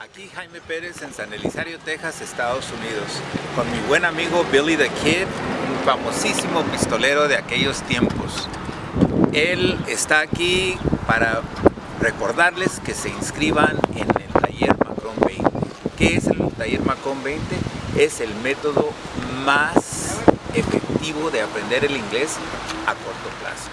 Aquí Jaime Pérez en San Elizario, Texas, Estados Unidos, con mi buen amigo Billy the Kid, un famosísimo pistolero de aquellos tiempos. Él está aquí para recordarles que se inscriban en el taller Macron 20. ¿Qué es el taller Macron 20? Es el método más efectivo de aprender el inglés a corto plazo.